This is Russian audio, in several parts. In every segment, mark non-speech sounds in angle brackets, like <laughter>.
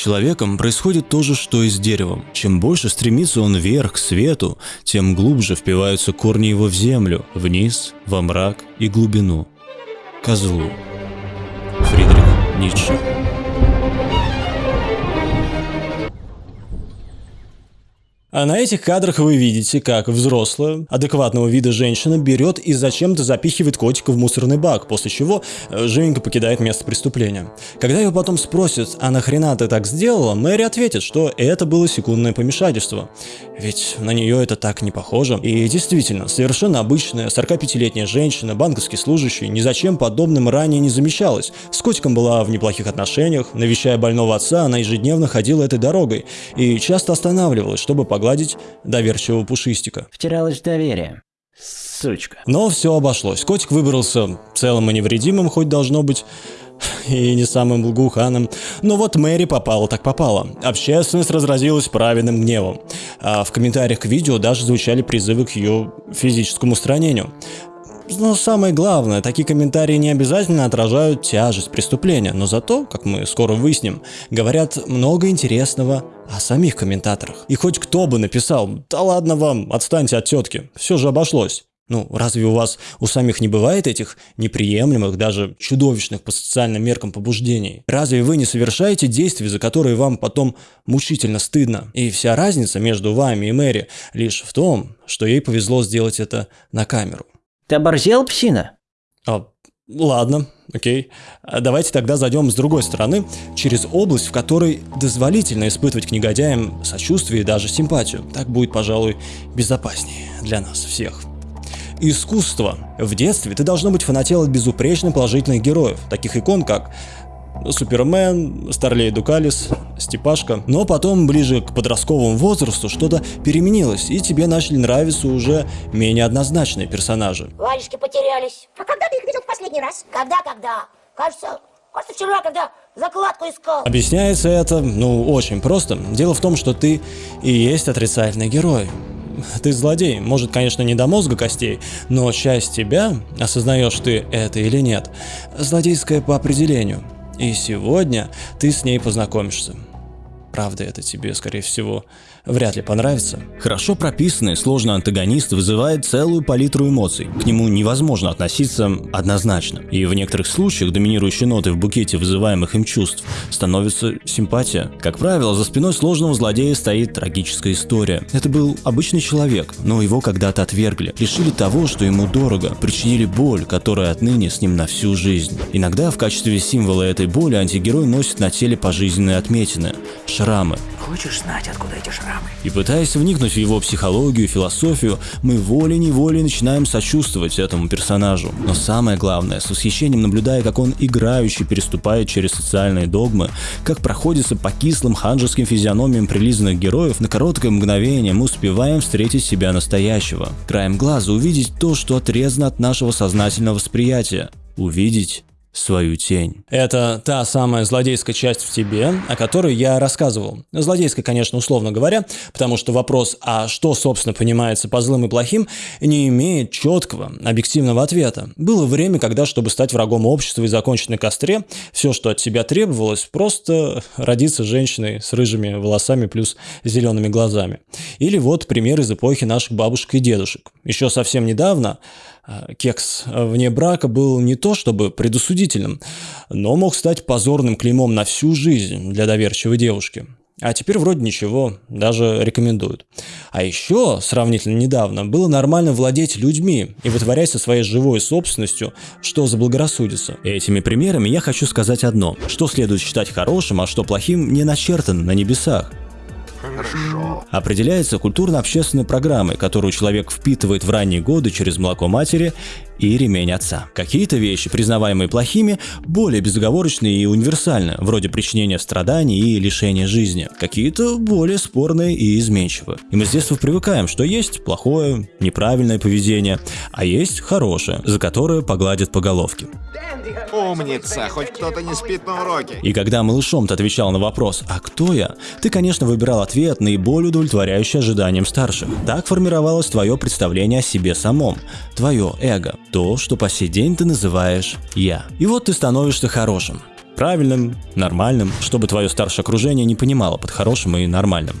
человеком происходит то же, что и с деревом. Чем больше стремится он вверх, к свету, тем глубже впиваются корни его в землю, вниз, во мрак и глубину. Козлу. Фридрих Ницше. А на этих кадрах вы видите, как взрослая, адекватного вида женщина берет и зачем-то запихивает котика в мусорный бак, после чего э, живенько покидает место преступления. Когда ее потом спросят, а нахрена ты так сделала, Мэри ответит, что это было секундное помешательство. Ведь на нее это так не похоже. И действительно, совершенно обычная 45-летняя женщина, банковский служащий, ни зачем подобным ранее не замечалась. С котиком была в неплохих отношениях, навещая больного отца, она ежедневно ходила этой дорогой и часто останавливалась, чтобы погладить доверчивого пушистика. Втиралась в доверие. Сучка. Но все обошлось. Котик выбрался целым и невредимым, хоть должно быть и не самым благоуханным. Но вот Мэри попала так попала. Общественность разразилась праведным гневом. А в комментариях к видео даже звучали призывы к ее физическому устранению. Но самое главное, такие комментарии не обязательно отражают тяжесть преступления, но зато, как мы скоро выясним, говорят много интересного о самих комментаторах. И хоть кто бы написал, да ладно вам, отстаньте от тетки, все же обошлось. Ну, разве у вас у самих не бывает этих неприемлемых, даже чудовищных по социальным меркам побуждений? Разве вы не совершаете действия, за которые вам потом мучительно стыдно? И вся разница между вами и Мэри лишь в том, что ей повезло сделать это на камеру. Ты оборзел, псина? А, ладно, окей. А давайте тогда зайдем с другой стороны, через область, в которой дозволительно испытывать к негодяям сочувствие и даже симпатию. Так будет, пожалуй, безопаснее для нас всех. Искусство. В детстве ты должно быть фанател от безупречно положительных героев, таких икон, как Супермен, Старлей Дукалис, Степашка. Но потом, ближе к подростковому возрасту, что-то переменилось, и тебе начали нравиться уже менее однозначные персонажи. Варежки потерялись. А когда ты их видел в последний раз? Когда-когда? Кажется, кажется, вчера, когда закладку искал. Объясняется это, ну, очень просто. Дело в том, что ты и есть отрицательный герой. Ты злодей, может, конечно, не до мозга костей, но часть тебя, осознаешь ты это или нет, злодейская по определению. И сегодня ты с ней познакомишься. Правда, это тебе, скорее всего, вряд ли понравится. Хорошо прописанный сложный антагонист вызывает целую палитру эмоций. К нему невозможно относиться однозначно. И в некоторых случаях доминирующей нотой в букете вызываемых им чувств становится симпатия. Как правило, за спиной сложного злодея стоит трагическая история. Это был обычный человек, но его когда-то отвергли, лишили того, что ему дорого, причинили боль, которая отныне с ним на всю жизнь. Иногда в качестве символа этой боли антигерой носит на теле пожизненные отметины – шрамы. Хочешь знать, откуда эти шрамы? И пытаясь вникнуть в его психологию, философию, мы волей-неволей начинаем сочувствовать этому персонажу. Но самое главное, с восхищением наблюдая, как он играющий переступает через социальные догмы, как проходится по кислым ханжеским физиономиям прилизанных героев, на короткое мгновение мы успеваем встретить себя настоящего. Краем глаза увидеть то, что отрезано от нашего сознательного восприятия. Увидеть свою тень. Это та самая злодейская часть в тебе, о которой я рассказывал. Злодейская, конечно, условно говоря, потому что вопрос, а что, собственно, понимается по злым и плохим, не имеет четкого, объективного ответа. Было время, когда, чтобы стать врагом общества и закончить на костре, все, что от тебя требовалось, просто родиться женщиной с рыжими волосами плюс зелеными глазами. Или вот пример из эпохи наших бабушек и дедушек. Еще совсем недавно кекс вне брака был не то чтобы предусудительным, но мог стать позорным клеймом на всю жизнь для доверчивой девушки. А теперь вроде ничего, даже рекомендуют. А еще, сравнительно недавно, было нормально владеть людьми и вытворять со своей живой собственностью, что заблагорассудится. Этими примерами я хочу сказать одно. Что следует считать хорошим, а что плохим, не начертано на небесах. Хорошо. Определяется культурно-общественной программой, которую человек впитывает в ранние годы через молоко матери и ремень отца. Какие-то вещи, признаваемые плохими, более безоговорочные и универсальны, вроде причинения страданий и лишения жизни. Какие-то более спорные и изменчивы. И мы с детства привыкаем, что есть плохое, неправильное поведение, а есть хорошее, за которое погладят по головке. Умница, хоть кто-то не спит на уроке. И когда малышом ты отвечал на вопрос «А кто я?», ты, конечно, выбирал ответ наиболее удовлетворяющий ожиданиям старших. Так формировалось твое представление о себе самом, твое эго, то, что по сей день ты называешь «я». И вот ты становишься хорошим. правильным, нормальным, чтобы твое старшее окружение не понимало под хорошим и нормальным.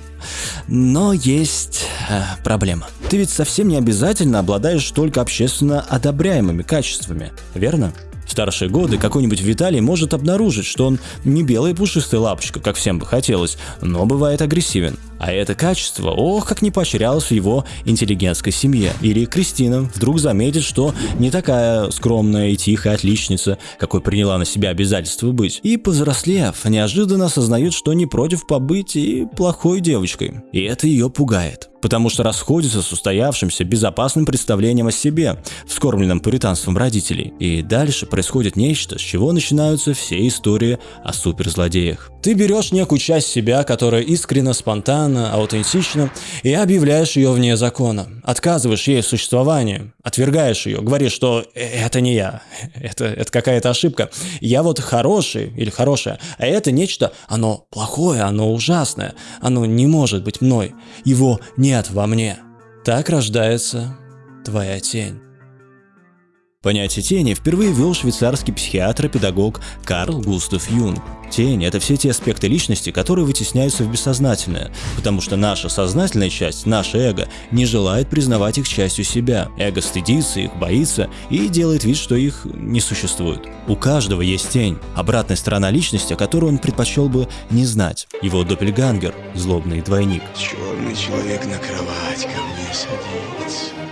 Но есть э, проблема. Ты ведь совсем не обязательно обладаешь только общественно одобряемыми качествами, верно? В старшие годы какой-нибудь Виталий может обнаружить, что он не белая пушистая лапочка, как всем бы хотелось, но бывает агрессивен. А это качество, ох, как не поощрялось в его интеллигентской семье. Или Кристина вдруг заметит, что не такая скромная и тихая отличница, какой приняла на себя обязательство быть. И, повзрослев, неожиданно осознает, что не против побыть и плохой девочкой. И это ее пугает потому что расходится с устоявшимся безопасным представлением о себе, вскормленным пуританством родителей. И дальше происходит нечто, с чего начинаются все истории о суперзлодеях. Ты берешь некую часть себя, которая искренне, спонтанно, аутентична, и объявляешь ее вне закона. Отказываешь ей в существовании, отвергаешь ее, говоришь, что это не я, <laughs> это, это какая-то ошибка. Я вот хороший или хорошая, а это нечто, оно плохое, оно ужасное, оно не может быть мной, его нет во мне. Так рождается твоя тень. Понятие тени впервые ввел швейцарский психиатр и педагог Карл Густав Юнг. Тень – это все те аспекты личности, которые вытесняются в бессознательное, потому что наша сознательная часть, наше эго, не желает признавать их частью себя. Эго стыдится их, боится и делает вид, что их не существует. У каждого есть тень, обратная сторона личности, которую он предпочел бы не знать. Его доппельгангер – злобный двойник. Черный человек на кровать ко мне садится.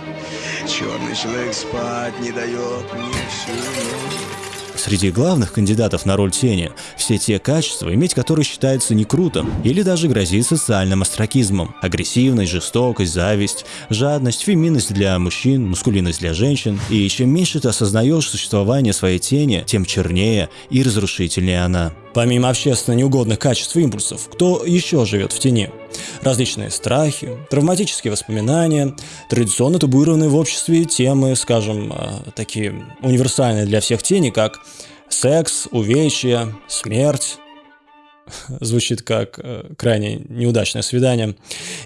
Черный человек спать не дает мне всю. Среди главных кандидатов на роль тени все те качества, иметь которые считается не круто или даже грозит социальным астракизмом. Агрессивность, жестокость, зависть, жадность, феминность для мужчин, мускулинность для женщин. И чем меньше ты осознаешь существование своей тени, тем чернее и разрушительнее она. Помимо общественно неугодных качеств и импульсов, кто еще живет в тени? Различные страхи, травматические воспоминания, традиционно табуированные в обществе темы, скажем, э, такие универсальные для всех тени, как секс, увечья, смерть, звучит как э, крайне неудачное свидание.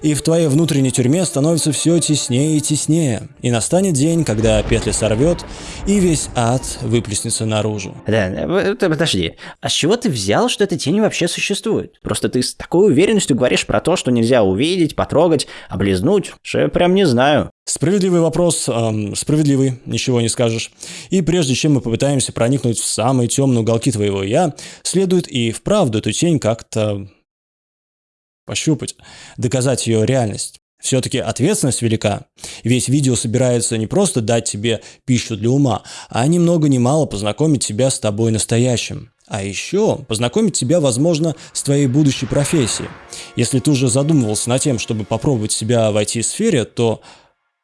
И в твоей внутренней тюрьме становится все теснее и теснее. И настанет день, когда петли сорвет, и весь ад выплеснется наружу. Да, э, подожди. А с чего ты взял, что эта тень вообще существует? Просто ты с такой уверенностью говоришь про то, что нельзя увидеть, потрогать, облизнуть, что я прям не знаю. Справедливый вопрос, эм, справедливый, ничего не скажешь. И прежде чем мы попытаемся проникнуть в самые темные уголки твоего «я», следует и вправду эту тень как-то пощупать, доказать ее реальность. Все-таки ответственность велика. Весь видео собирается не просто дать тебе пищу для ума, а ни много ни мало познакомить тебя с тобой настоящим. А еще познакомить тебя, возможно, с твоей будущей профессией. Если ты уже задумывался над тем, чтобы попробовать себя в IT-сфере, то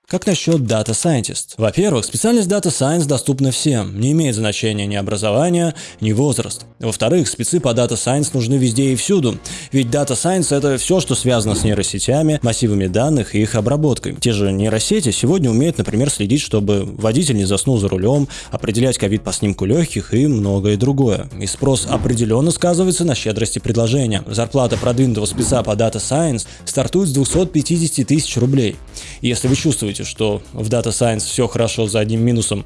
как насчет Data Scientist? Во-первых, специальность Data Science доступна всем, не имеет значения ни образование, ни возраст. Во-вторых, спецы по Data Science нужны везде и всюду, ведь Data Science это все, что связано с нейросетями, массивами данных и их обработкой. Те же нейросети сегодня умеют, например, следить, чтобы водитель не заснул за рулем, определять ковид по снимку легких и многое другое. И спрос определенно сказывается на щедрости предложения. Зарплата продвинутого спеца по Data Science стартует с 250 тысяч рублей. Если вы чувствуете, думаете, что в Data Science все хорошо за одним минусом,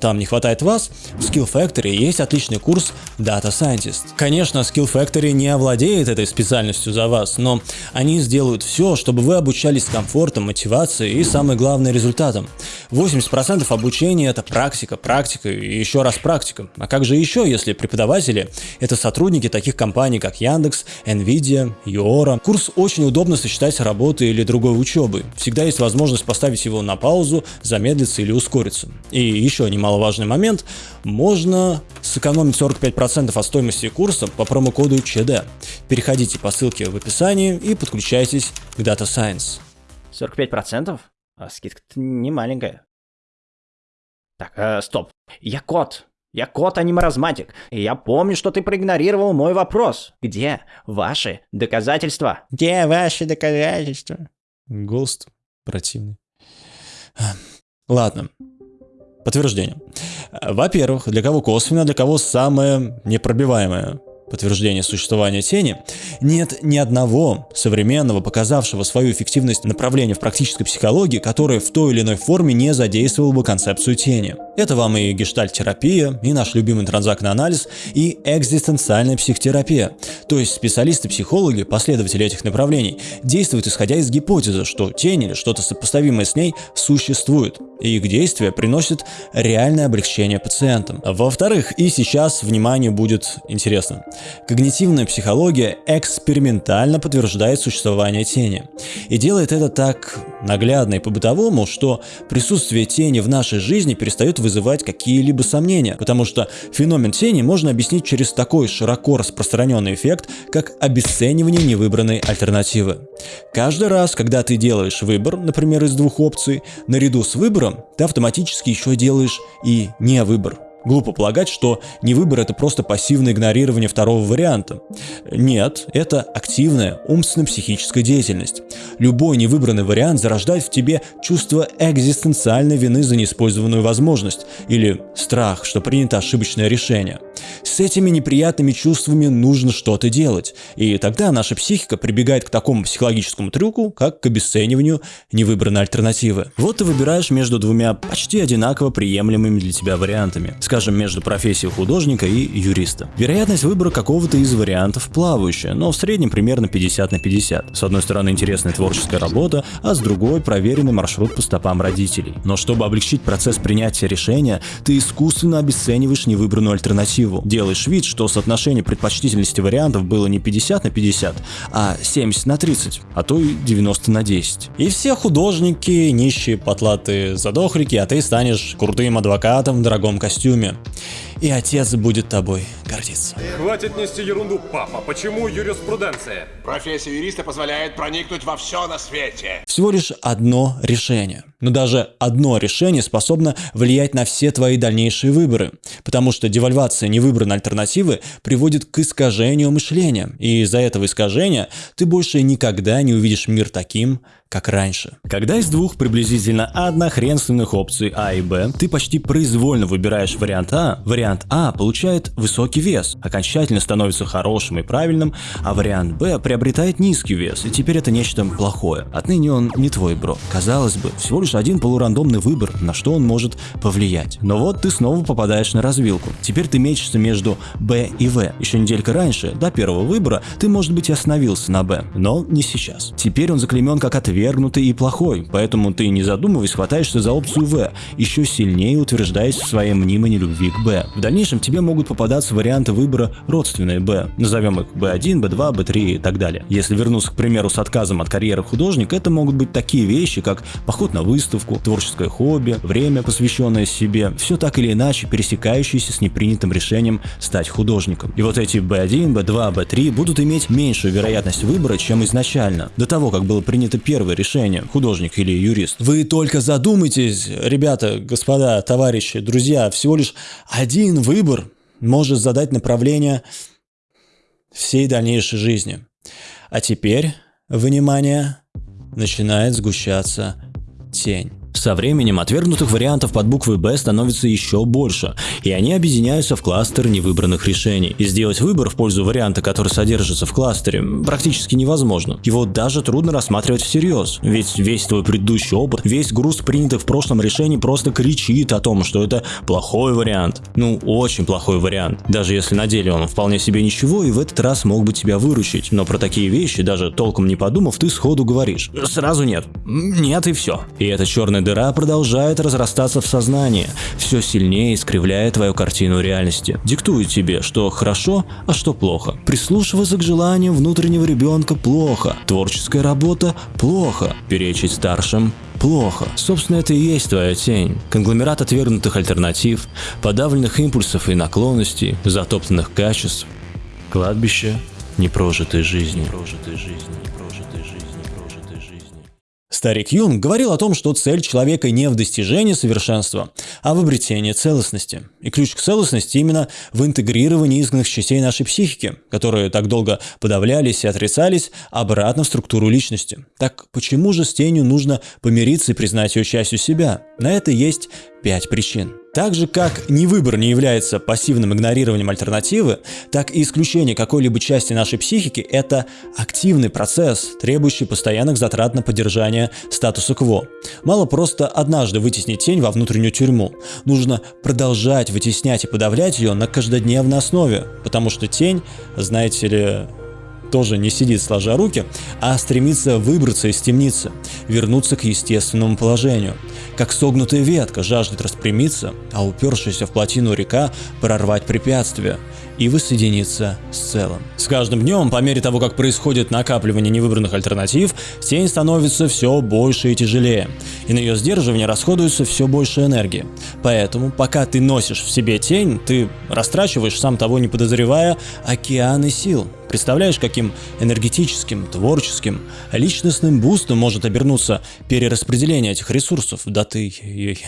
там не хватает вас, в Skill Factory есть отличный курс Data Scientist. Конечно, Skill Factory не овладеет этой специальностью за вас, но они сделают все, чтобы вы обучались с комфортом, мотивацией и, самое главное, результатом. 80% обучения это практика, практика и еще раз практика. А как же еще, если преподаватели это сотрудники таких компаний, как Яндекс, Nvidia, Юора. Курс очень удобно сочетать с работой или другой учебой. Всегда есть возможность поставить его на паузу, замедлиться или ускориться. И еще немаловажный момент, можно сэкономить 45% от стоимости курса по промокоду ЧД. Переходите по ссылке в описании и подключайтесь к Data Science. 45%? А скидка-то не маленькая. Так, э, стоп. Я кот. Я кот, а не маразматик. И я помню, что ты проигнорировал мой вопрос. Где ваши доказательства? Где ваши доказательства? Голос противный. Ладно. Подтверждение. Во-первых, для кого косвенно, для кого самое непробиваемое. Подтверждения существования тени, нет ни одного современного, показавшего свою эффективность направления в практической психологии, которое в той или иной форме не задействовало бы концепцию тени. Это вам и гештальт-терапия, и наш любимый транзактный анализ, и экзистенциальная психотерапия. То есть специалисты-психологи, последователи этих направлений, действуют исходя из гипотезы, что тень или что-то сопоставимое с ней существует, и их действия приносят реальное облегчение пациентам. Во-вторых, и сейчас, внимание, будет интересно. Когнитивная психология экспериментально подтверждает существование тени. И делает это так наглядно и по-бытовому, что присутствие тени в нашей жизни перестает вызывать какие-либо сомнения, потому что феномен тени можно объяснить через такой широко распространенный эффект, как обесценивание невыбранной альтернативы. Каждый раз, когда ты делаешь выбор, например, из двух опций, наряду с выбором ты автоматически еще делаешь и не выбор. Глупо полагать, что не выбор это просто пассивное игнорирование второго варианта. Нет, это активная умственно-психическая деятельность. Любой невыбранный вариант зарождает в тебе чувство экзистенциальной вины за неиспользованную возможность или страх, что принято ошибочное решение. С этими неприятными чувствами нужно что-то делать, и тогда наша психика прибегает к такому психологическому трюку, как к обесцениванию невыбранной альтернативы. Вот ты выбираешь между двумя почти одинаково приемлемыми для тебя вариантами скажем, между профессией художника и юриста. Вероятность выбора какого-то из вариантов плавающая, но в среднем примерно 50 на 50. С одной стороны интересная творческая работа, а с другой проверенный маршрут по стопам родителей. Но чтобы облегчить процесс принятия решения, ты искусственно обесцениваешь невыбранную альтернативу. Делаешь вид, что соотношение предпочтительности вариантов было не 50 на 50, а 70 на 30, а то и 90 на 10. И все художники, нищие, потлатые задохлики, а ты станешь крутым адвокатом в дорогом костюме. И отец будет тобой гордиться. Хватит нести ерунду, папа. Почему юриспруденция? Профессия юриста позволяет проникнуть во все на свете. Всего лишь одно решение. Но даже одно решение способно влиять на все твои дальнейшие выборы. Потому что девальвация невыбранной альтернативы приводит к искажению мышления. И из-за этого искажения ты больше никогда не увидишь мир таким, как раньше. Когда из двух приблизительно однохренственных опций А и Б, ты почти произвольно выбираешь вариант А, вариант А получает высокий вес, окончательно становится хорошим и правильным, а вариант Б приобретает низкий вес, и теперь это нечто плохое. Отныне он не твой бро. Казалось бы, всего лишь один полурандомный выбор, на что он может повлиять. Но вот ты снова попадаешь на развилку. Теперь ты мечешься между Б и В. Еще неделька раньше, до первого выбора, ты, может быть, и остановился на Б, но не сейчас. Теперь он заклемен как ответ отвергнутый и плохой, поэтому ты, не задумываясь, хватаешься за опцию В, еще сильнее утверждаясь в своей мнимой нелюбви к Б. В дальнейшем тебе могут попадаться варианты выбора родственные Б, назовем их B1, B2, B3 и так далее. Если вернуться, к примеру, с отказом от карьеры художника, это могут быть такие вещи, как поход на выставку, творческое хобби, время, посвященное себе, все так или иначе пересекающиеся с непринятым решением стать художником. И вот эти B1, B2, B3 будут иметь меньшую вероятность выбора, чем изначально, до того, как было принято первое первое решение, художник или юрист. Вы только задумайтесь, ребята, господа, товарищи, друзья, всего лишь один выбор может задать направление всей дальнейшей жизни. А теперь, внимание, начинает сгущаться тень. Со временем отвергнутых вариантов под буквой «Б» становится еще больше, и они объединяются в кластер невыбранных решений. И сделать выбор в пользу варианта, который содержится в кластере, практически невозможно. Его даже трудно рассматривать всерьез, ведь весь твой предыдущий опыт, весь груз принятых в прошлом решений просто кричит о том, что это плохой вариант. Ну, очень плохой вариант. Даже если на деле он вполне себе ничего и в этот раз мог бы тебя выручить. Но про такие вещи, даже толком не подумав, ты сходу говоришь. Сразу нет. Нет и все. И это черная дыра продолжает разрастаться в сознании, все сильнее искривляя твою картину реальности. Диктует тебе, что хорошо, а что плохо. Прислушиваться к желаниям внутреннего ребенка плохо. Творческая работа плохо. Перечить старшим плохо. Собственно, это и есть твоя тень. Конгломерат отвергнутых альтернатив, подавленных импульсов и наклонностей, затоптанных качеств. Кладбище непрожитой жизни. Непрожитой жизни. Старик Юнг говорил о том, что цель человека не в достижении совершенства, а в обретении целостности. И ключ к целостности именно в интегрировании изгнанных частей нашей психики, которые так долго подавлялись и отрицались, обратно в структуру личности. Так почему же с тенью нужно помириться и признать ее частью себя? На это есть пять причин. Так же, как ни выбор не является пассивным игнорированием альтернативы, так и исключение какой-либо части нашей психики – это активный процесс, требующий постоянных затрат на поддержание статуса кво. Мало просто однажды вытеснить тень во внутреннюю тюрьму. Нужно продолжать вытеснять и подавлять ее на каждодневной основе, потому что тень, знаете ли, тоже не сидит сложа руки, а стремится выбраться из темницы, вернуться к естественному положению. Как согнутая ветка жаждет распрямиться, а упершаяся в плотину река прорвать препятствия и воссоединиться с целым. С каждым днем, по мере того, как происходит накапливание невыбранных альтернатив, тень становится все больше и тяжелее, и на ее сдерживание расходуется все больше энергии. Поэтому, пока ты носишь в себе тень, ты растрачиваешь, сам того не подозревая, океаны сил. Представляешь, каким энергетическим, творческим, личностным бустом может обернуться перераспределение этих ресурсов? Да ты,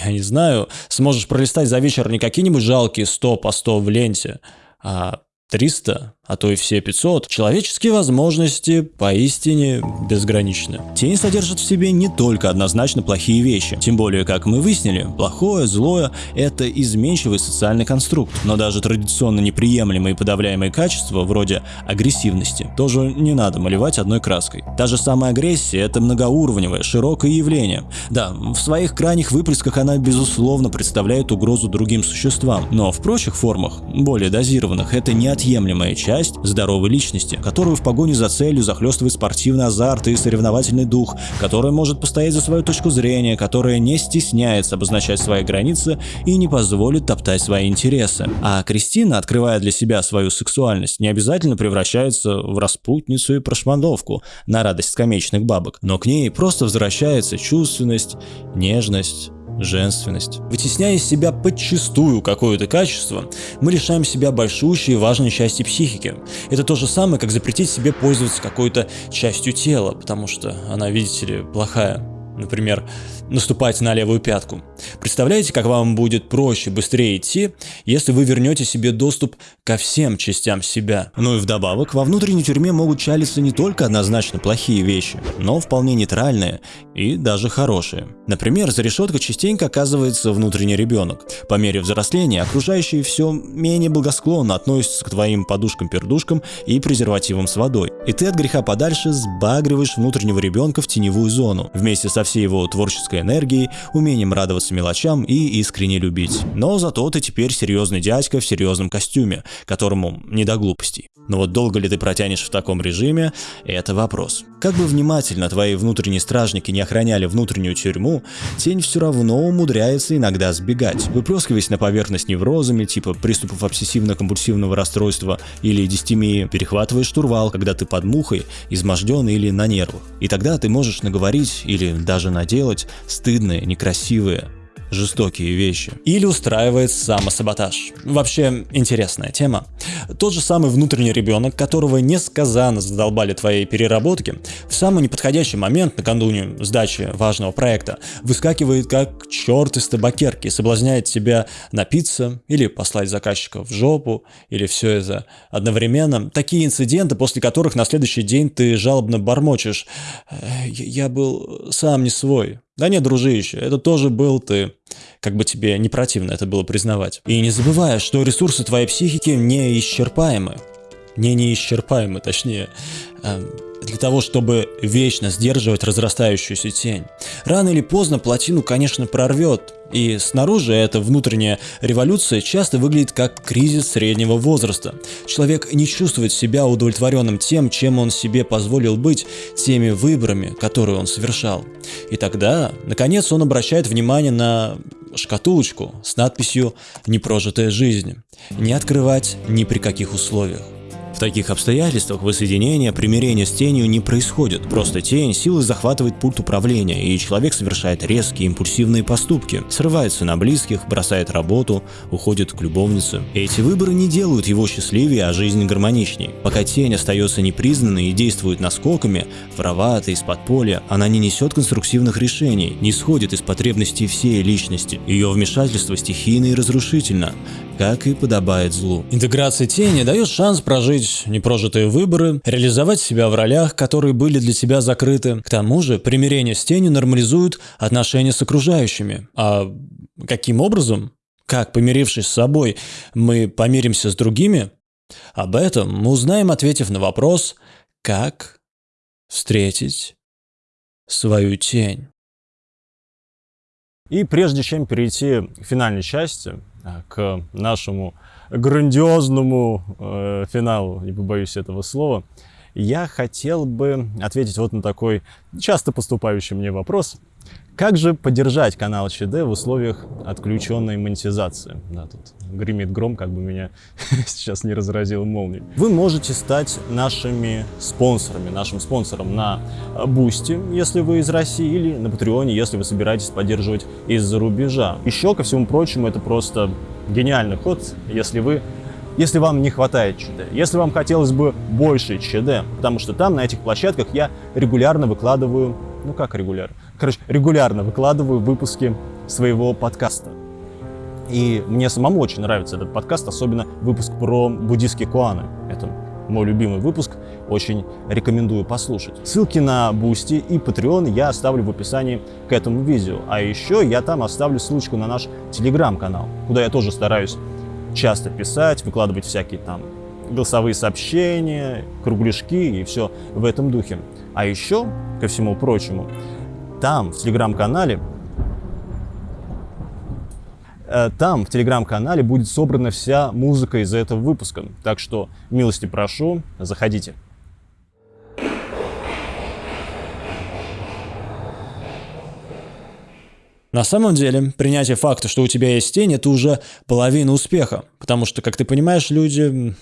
я не знаю, сможешь пролистать за вечер не какие-нибудь жалкие 100 по 100 в ленте, а 300, а то и все 500, человеческие возможности поистине безграничны. Тень содержит в себе не только однозначно плохие вещи, тем более, как мы выяснили, плохое, злое – это изменчивый социальный конструкт, но даже традиционно неприемлемые и подавляемые качества, вроде агрессивности, тоже не надо малевать одной краской. Та же самая агрессия – это многоуровневое, широкое явление. Да, в своих крайних выплесках она, безусловно, представляет угрозу другим существам, но в прочих формах, более дозированных, это неотъемлемая часть часть здоровой личности, которую в погоне за целью захлестывает спортивный азарт и соревновательный дух, которая может постоять за свою точку зрения, которая не стесняется обозначать свои границы и не позволит топтать свои интересы. А Кристина, открывая для себя свою сексуальность, не обязательно превращается в распутницу и прошмандовку на радость скамеечных бабок, но к ней просто возвращается чувственность, нежность, женственность. Вытесняя из себя подчистую какое-то качество, мы лишаем себя большущей и важной части психики. Это то же самое, как запретить себе пользоваться какой-то частью тела, потому что она, видите ли, плохая. Например, наступать на левую пятку. Представляете, как вам будет проще, быстрее идти, если вы вернете себе доступ ко всем частям себя. Ну и вдобавок, во внутренней тюрьме могут чалиться не только однозначно плохие вещи, но вполне нейтральные и даже хорошие. Например, за решеткой частенько оказывается внутренний ребенок. По мере взросления окружающие все менее благосклонно относятся к твоим подушкам-пердушкам и презервативам с водой. И ты от греха подальше сбагриваешь внутреннего ребенка в теневую зону, вместе со всей его творческой энергией, умением радоваться мелочам и искренне любить. Но зато ты теперь серьезный дядька в серьезном костюме, которому не до глупостей. Но вот долго ли ты протянешь в таком режиме – это вопрос. Как бы внимательно твои внутренние стражники не охраняли внутреннюю тюрьму, тень все равно умудряется иногда сбегать, выплескиваясь на поверхность неврозами, типа приступов обсессивно-компульсивного расстройства или дистемии, перехватывая штурвал, когда ты под мухой, изможденный или на нервах. И тогда ты можешь наговорить или даже наделать стыдные, некрасивые, жестокие вещи. Или устраивает самосаботаж. Вообще интересная тема. Тот же самый внутренний ребенок, которого несказанно задолбали твои переработки, в самый неподходящий момент накануне сдачи важного проекта выскакивает как черт из табакерки и соблазняет тебя напиться или послать заказчика в жопу, или все это одновременно. Такие инциденты, после которых на следующий день ты жалобно бормочешь «Я был сам не свой, да нет, дружище, это тоже был ты. Как бы тебе не противно это было признавать. И не забывай, что ресурсы твоей психики неисчерпаемы. Не неисчерпаемы, точнее. Эм, для того, чтобы вечно сдерживать разрастающуюся тень. Рано или поздно плотину, конечно, прорвет, и снаружи эта внутренняя революция часто выглядит как кризис среднего возраста. Человек не чувствует себя удовлетворенным тем, чем он себе позволил быть, теми выборами, которые он совершал. И тогда, наконец, он обращает внимание на шкатулочку с надписью «Непрожитая жизнь». Не открывать ни при каких условиях. Таких обстоятельствах воссоединение, примирение с тенью не происходит. Просто тень силой захватывает пульт управления, и человек совершает резкие импульсивные поступки, срывается на близких, бросает работу, уходит к любовнице. Эти выборы не делают его счастливее, а жизнь гармоничней. Пока тень остается непризнанной и действует наскоками, воровато, из-под поля, она не несет конструктивных решений, не сходит из потребностей всей личности. Ее вмешательство стихийно и разрушительно как и подобает злу. Интеграция тени дает шанс прожить непрожитые выборы, реализовать себя в ролях, которые были для тебя закрыты. К тому же, примирение с тенью нормализует отношения с окружающими. А каким образом? как, помирившись с собой, мы помиримся с другими? Об этом мы узнаем, ответив на вопрос «Как встретить свою тень?» И прежде чем перейти к финальной части, а, к нашему грандиозному э, финалу, не побоюсь этого слова, я хотел бы ответить вот на такой часто поступающий мне вопрос. Как же поддержать канал ЧД в условиях отключенной монетизации? Да, тут гремит гром, как бы меня <laughs> сейчас не разразил молнией. Вы можете стать нашими спонсорами, нашим спонсором на Boosty, если вы из России, или на Patreon е, если вы собираетесь поддерживать из-за рубежа. Еще, ко всему прочему, это просто гениальный ход, если вы если вам не хватает ЧД, если вам хотелось бы больше ЧД, потому что там, на этих площадках, я регулярно выкладываю, ну как регулярно, короче, регулярно выкладываю выпуски своего подкаста. И мне самому очень нравится этот подкаст, особенно выпуск про буддийские коаны. Это мой любимый выпуск, очень рекомендую послушать. Ссылки на Boosty и Patreon я оставлю в описании к этому видео. А еще я там оставлю ссылочку на наш телеграм-канал, куда я тоже стараюсь часто писать, выкладывать всякие там голосовые сообщения, кругляшки и все в этом духе. А еще, ко всему прочему, там, в телеграм-канале, э, там, в телеграм-канале будет собрана вся музыка из этого выпуска. Так что, милости прошу, заходите. На самом деле, принятие факта, что у тебя есть тень, это уже половина успеха, потому что, как ты понимаешь, люди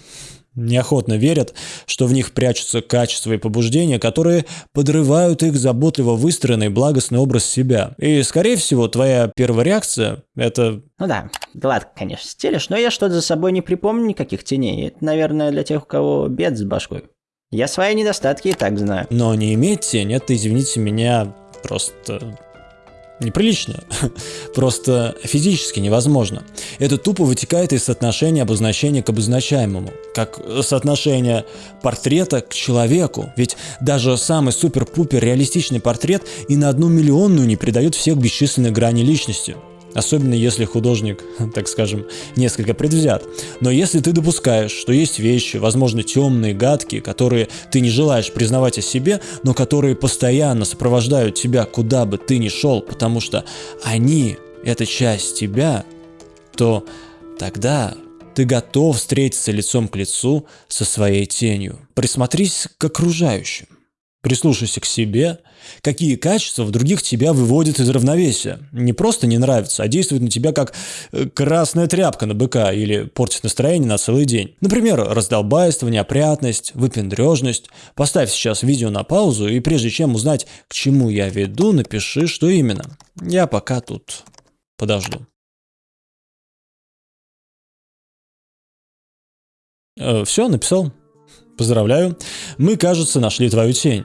неохотно верят, что в них прячутся качества и побуждения, которые подрывают их заботливо выстроенный благостный образ себя. И, скорее всего, твоя первая реакция — это... Ну да, гладко, конечно, стелишь, но я что-то за собой не припомню никаких теней. Это, наверное, для тех, у кого бед с башкой. Я свои недостатки и так знаю. Но не иметь тень — это, извините меня, просто неприлично, <laughs> просто физически невозможно. Это тупо вытекает из соотношения обозначения к обозначаемому, как соотношение портрета к человеку. Ведь даже самый супер-пупер реалистичный портрет и на одну миллионную не придает всех бесчисленных граней личности. Особенно если художник, <laughs> так скажем, несколько предвзят. Но если ты допускаешь, что есть вещи, возможно, темные, гадкие, которые ты не желаешь признавать о себе, но которые постоянно сопровождают тебя, куда бы ты ни шел, потому что они — это часть тебя, то тогда ты готов встретиться лицом к лицу со своей тенью. Присмотрись к окружающим. Прислушайся к себе, какие качества в других тебя выводят из равновесия. Не просто не нравится, а действует на тебя как э, красная тряпка на быка или портит настроение на целый день. Например, раздолбайство, неопрятность, выпендрежность. Поставь сейчас видео на паузу и прежде чем узнать, к чему я веду, напиши, что именно. Я пока тут подожду. Э, Все, написал. Поздравляю, мы, кажется, нашли твою тень.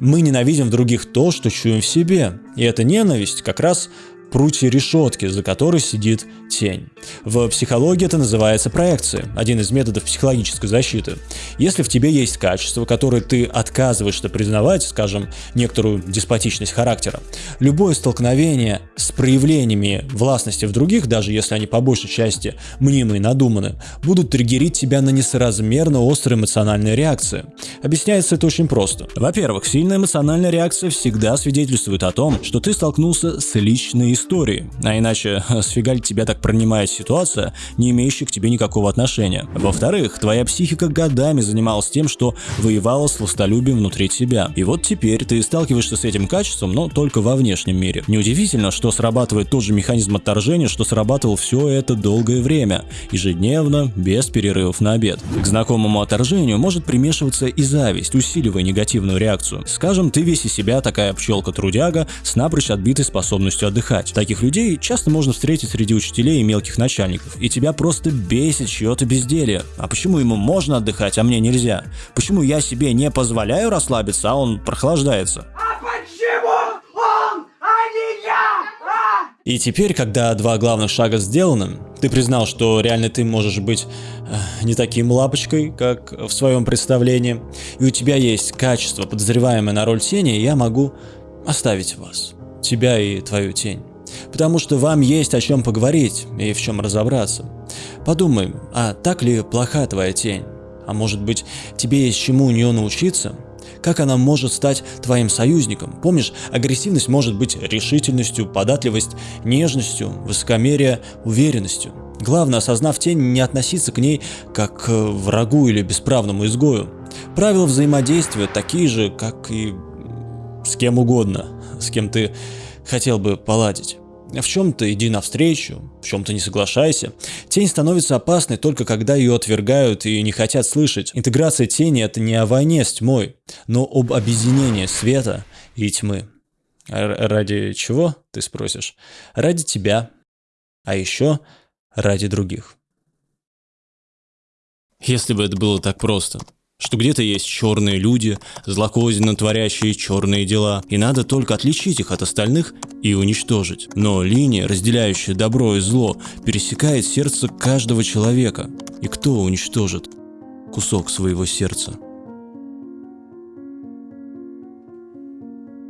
Мы ненавидим в других то, что чуем в себе. И эта ненависть как раз прутья решетки, за которой сидит тень. В психологии это называется проекция, один из методов психологической защиты. Если в тебе есть качество, которое ты отказываешься признавать, скажем, некоторую деспотичность характера, любое столкновение с проявлениями властности в других, даже если они по большей части мнимые и надуманы, будут триггерить тебя на несоразмерно острые эмоциональные реакции. Объясняется это очень просто. Во-первых, сильная эмоциональная реакция всегда свидетельствует о том, что ты столкнулся с личной историей, а иначе сфига ли тебя так принимает ситуация, не имеющая к тебе никакого отношения. Во-вторых, твоя психика годами занималась тем, что воевала с властолюбием внутри тебя. И вот теперь ты сталкиваешься с этим качеством, но только во внешнем мире. Неудивительно, что срабатывает тот же механизм отторжения, что срабатывал все это долгое время, ежедневно, без перерывов на обед. К знакомому отторжению может примешиваться и зависть, усиливая негативную реакцию. Скажем, ты весь из себя такая пчелка-трудяга с напрочь отбитой способностью отдыхать. Таких людей часто можно встретить среди учителей и мелких начальников, и тебя просто бесит чье-то безделье. А почему ему можно отдыхать, а мне нельзя? Почему я себе не позволяю расслабиться, а он прохлаждается? И теперь, когда два главных шага сделаны, ты признал, что реально ты можешь быть э, не таким лапочкой, как в своем представлении, и у тебя есть качество, подозреваемое на роль тени, я могу оставить вас, тебя и твою тень. Потому что вам есть о чем поговорить и в чем разобраться. Подумай, а так ли плоха твоя тень? А может быть, тебе есть чему у нее научиться? Как она может стать твоим союзником? Помнишь, агрессивность может быть решительностью, податливость – нежностью, высокомерие – уверенностью. Главное, осознав тень, не относиться к ней как к врагу или бесправному изгою. Правила взаимодействия такие же, как и с кем угодно, с кем ты хотел бы поладить. В чем-то иди навстречу, в чем-то не соглашайся. Тень становится опасной только когда ее отвергают и не хотят слышать. Интеграция тени это не о войне с тьмой, но об объединении света и тьмы. Ради чего, ты спросишь? Ради тебя, а еще ради других. Если бы это было так просто, что где-то есть черные люди, злокозненно творящие черные дела, и надо только отличить их от остальных и уничтожить. Но линия, разделяющая добро и зло, пересекает сердце каждого человека. И кто уничтожит кусок своего сердца?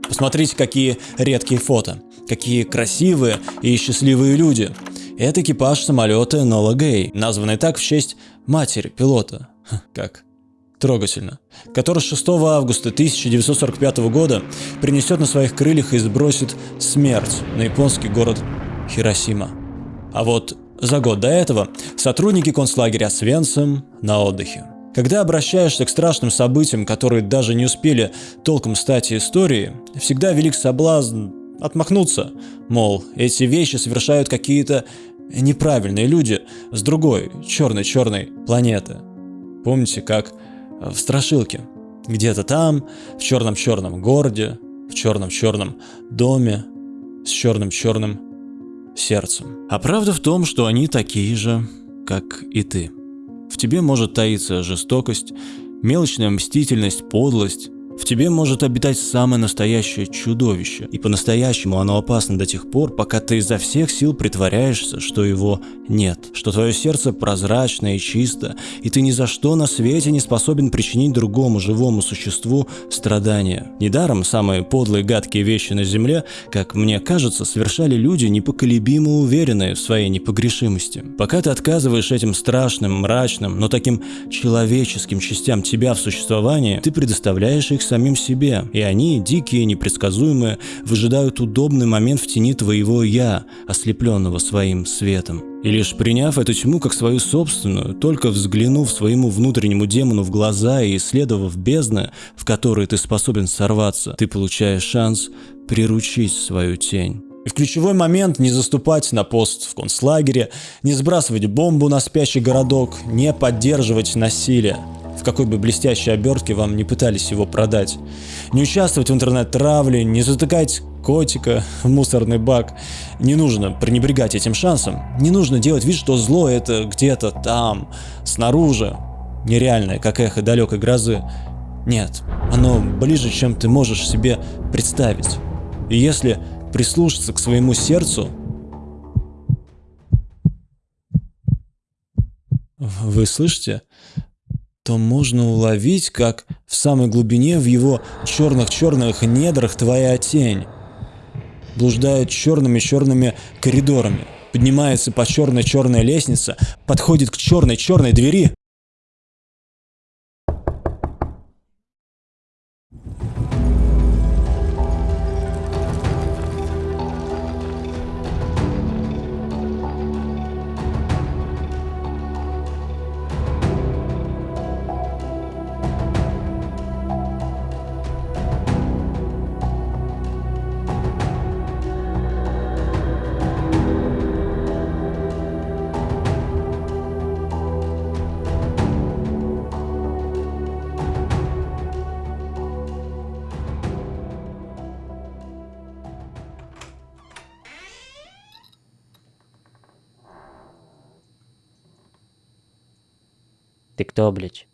Посмотрите, какие редкие фото, какие красивые и счастливые люди. Это экипаж самолета Нола Гей, названный так в честь матери пилота. Как трогательно, который 6 августа 1945 года принесет на своих крыльях и сбросит смерть на японский город Хиросима. А вот за год до этого сотрудники концлагеря Свенцем на отдыхе. Когда обращаешься к страшным событиям, которые даже не успели толком стать историей, всегда велик соблазн отмахнуться, мол, эти вещи совершают какие-то неправильные люди с другой черной-черной планеты. Помните, как в страшилке. Где-то там, в черном-черном городе, в черном-черном доме, с черным-черным сердцем. А правда в том, что они такие же, как и ты. В тебе может таиться жестокость, мелочная мстительность, подлость, в тебе может обитать самое настоящее чудовище, и по-настоящему оно опасно до тех пор, пока ты изо всех сил притворяешься, что его нет, что твое сердце прозрачно и чисто, и ты ни за что на свете не способен причинить другому живому существу страдания. Недаром самые подлые гадкие вещи на земле, как мне кажется, совершали люди, непоколебимо уверенные в своей непогрешимости. Пока ты отказываешь этим страшным, мрачным, но таким человеческим частям тебя в существовании, ты предоставляешь их самим себе, и они, дикие, непредсказуемые, выжидают удобный момент в тени твоего «я», ослепленного своим светом. И лишь приняв эту тьму как свою собственную, только взглянув своему внутреннему демону в глаза и исследовав бездны, в которые ты способен сорваться, ты получаешь шанс приручить свою тень. И в ключевой момент не заступать на пост в концлагере, не сбрасывать бомбу на спящий городок, не поддерживать насилие в какой бы блестящей обертке вам не пытались его продать. Не участвовать в интернет-травле, не затыкать котика в мусорный бак. Не нужно пренебрегать этим шансом. Не нужно делать вид, что зло это где-то там, снаружи, нереальное, как эхо далекой грозы. Нет, оно ближе, чем ты можешь себе представить. И если прислушаться к своему сердцу, вы слышите? То можно уловить, как в самой глубине в его черных-черных недрах твоя тень блуждает черными-черными коридорами, поднимается по черной-черной лестнице, подходит к черной-черной двери, Стьобліч